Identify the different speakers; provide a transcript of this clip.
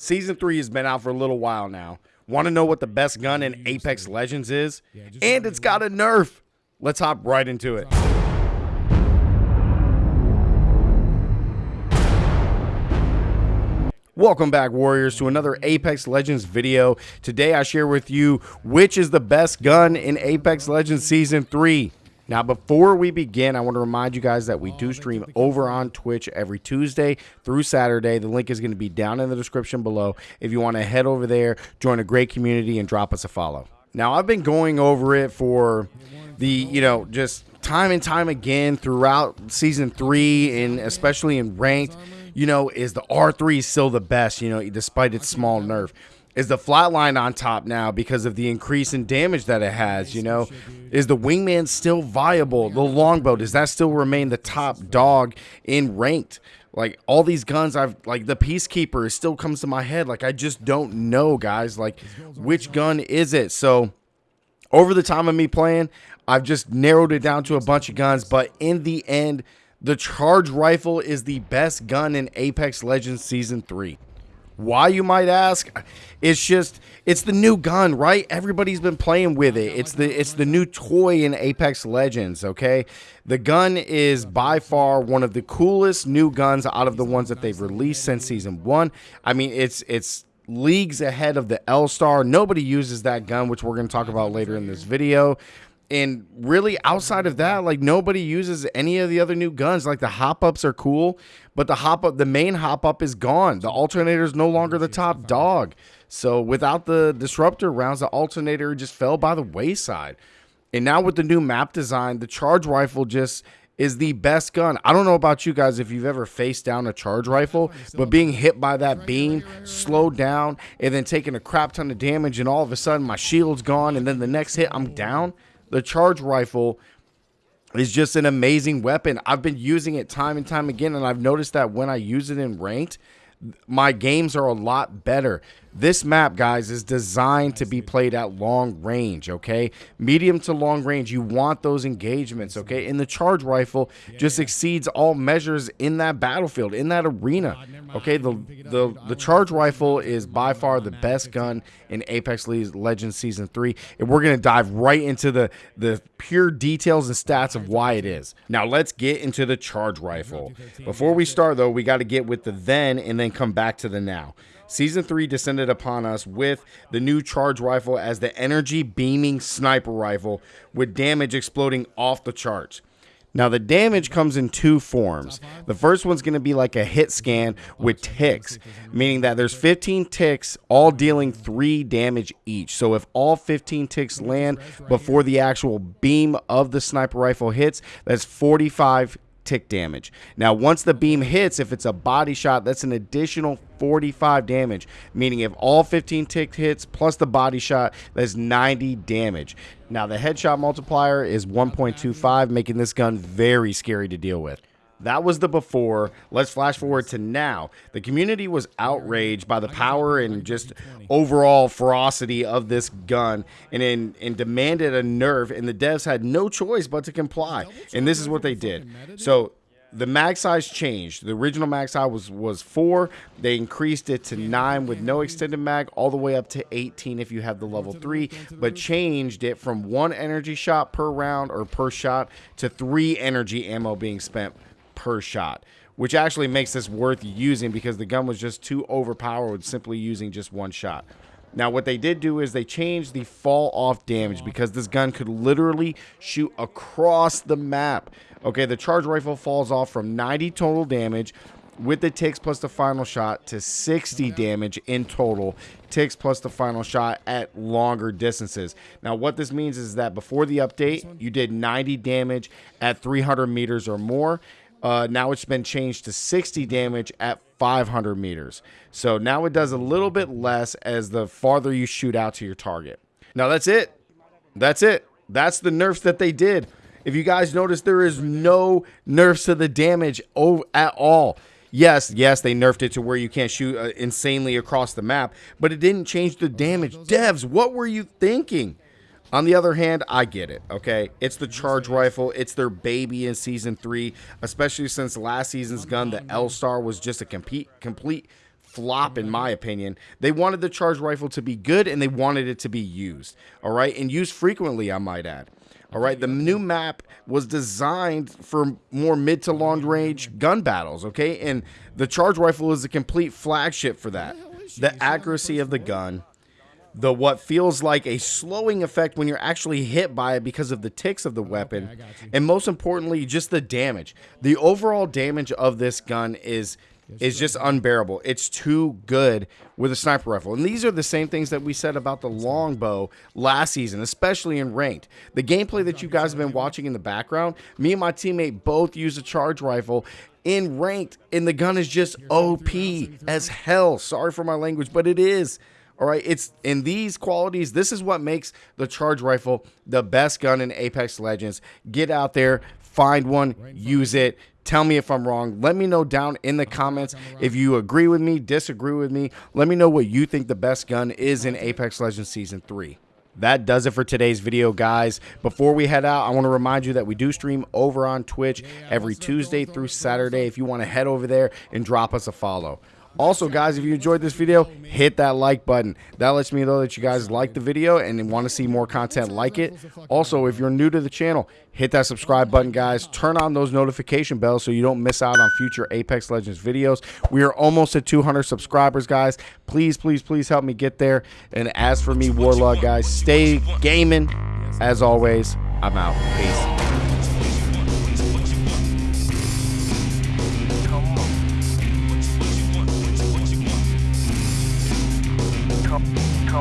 Speaker 1: Season 3 has been out for a little while now. Want to know what the best gun in Apex Legends is? And it's got a nerf. Let's hop right into it. Welcome back, Warriors, to another Apex Legends video. Today, I share with you which is the best gun in Apex Legends Season 3. Now, before we begin, I want to remind you guys that we do stream over on Twitch every Tuesday through Saturday. The link is going to be down in the description below if you want to head over there, join a great community, and drop us a follow. Now, I've been going over it for the, you know, just time and time again throughout Season 3 and especially in Ranked you know, is the R3 still the best, you know, despite its small nerf? Is the flatline on top now because of the increase in damage that it has, you know? Is the wingman still viable? The longbow, does that still remain the top dog in ranked? Like all these guns I've like the peacekeeper still comes to my head. Like I just don't know, guys. Like which gun is it? So over the time of me playing, I've just narrowed it down to a bunch of guns, but in the end, the charge rifle is the best gun in Apex Legends Season 3. Why, you might ask? It's just, it's the new gun, right? Everybody's been playing with it. It's the, it's the new toy in Apex Legends, okay? The gun is by far one of the coolest new guns out of the ones that they've released since Season 1. I mean, it's, it's leagues ahead of the L-Star. Nobody uses that gun, which we're going to talk about later in this video and really outside of that like nobody uses any of the other new guns. Like the hop ups are cool but the hop up the main hop up is gone. The alternator is no longer the top dog. So without the disruptor rounds the alternator just fell by the wayside. And now with the new map design the charge rifle just is the best gun. I don't know about you guys if you've ever faced down a charge rifle, but being hit by that beam, slowed down, and then taking a crap ton of damage, and all of a sudden my shield's gone, and then the next hit I'm down the charge rifle is just an amazing weapon. I've been using it time and time again, and I've noticed that when I use it in ranked, my games are a lot better. This map, guys, is designed to be played at long range, okay? Medium to long range, you want those engagements, okay? And the charge rifle just exceeds all measures in that battlefield, in that arena, okay? The, the, the charge rifle is by far the best gun in Apex Legends Season 3, and we're going to dive right into the, the pure details and stats of why it is. Now, let's get into the charge rifle. Before we start, though, we got to get with the then and then come back to the now. Season 3 descended upon us with the new charge rifle as the energy beaming sniper rifle with damage exploding off the charts. Now, the damage comes in two forms. The first one's going to be like a hit scan with ticks, meaning that there's 15 ticks, all dealing 3 damage each. So, if all 15 ticks land before the actual beam of the sniper rifle hits, that's 45 tick damage. Now, once the beam hits, if it's a body shot, that's an additional 45 damage, meaning if all 15 tick hits plus the body shot, that's 90 damage. Now, the headshot multiplier is 1.25, making this gun very scary to deal with. That was the before. Let's flash forward to now. The community was outraged by the power and just overall ferocity of this gun and, in, and demanded a nerf, and the devs had no choice but to comply. And this is what they did. So the mag size changed. The original mag size was was four. They increased it to nine with no extended mag, all the way up to 18 if you have the level three, but changed it from one energy shot per round or per shot to three energy ammo being spent per shot, which actually makes this worth using because the gun was just too overpowered simply using just one shot. Now, what they did do is they changed the fall off damage because this gun could literally shoot across the map. Okay, the charge rifle falls off from 90 total damage with the ticks plus the final shot to 60 damage in total ticks plus the final shot at longer distances now what this means is that before the update you did 90 damage at 300 meters or more uh, now it's been changed to 60 damage at 500 meters. So now it does a little bit less as the farther you shoot out to your target. Now that's it. That's it. That's the nerfs that they did. If you guys notice, there is no nerfs to the damage at all. Yes, yes, they nerfed it to where you can't shoot uh, insanely across the map, but it didn't change the damage. Devs, what were you thinking? On the other hand, I get it, okay? It's the charge rifle. It's their baby in season three, especially since last season's gun, the L-Star, was just a complete, complete flop, in my opinion. They wanted the charge rifle to be good and they wanted it to be used. All right. And used frequently, I might add. All right, the new map was designed for more mid to long range gun battles, okay? And the charge rifle is a complete flagship for that. The accuracy of the gun, the what feels like a slowing effect when you're actually hit by it because of the ticks of the weapon, and most importantly, just the damage. The overall damage of this gun is is just unbearable. It's too good with a sniper rifle. And these are the same things that we said about the longbow last season, especially in ranked. The gameplay that you guys have been watching in the background, me and my teammate both use a charge rifle in ranked, and the gun is just OP as hell. Sorry for my language, but it is. All right, it's in these qualities. This is what makes the charge rifle the best gun in Apex Legends. Get out there, find one, use it. Tell me if I'm wrong. Let me know down in the comments if you agree with me, disagree with me. Let me know what you think the best gun is in Apex Legends Season 3 that does it for today's video, guys. Before we head out, I want to remind you that we do stream over on Twitch every Tuesday through Saturday. If you want to head over there and drop us a follow. Also, guys, if you enjoyed this video, hit that like button. That lets me know that you guys like the video and want to see more content like it. Also, if you're new to the channel, hit that subscribe button, guys. Turn on those notification bells so you don't miss out on future Apex Legends videos. We are almost at 200 subscribers, guys. Please, please, please help me get there. And as for me, Warlord, guys, stay gaming. As always, I'm out. Peace. come, come.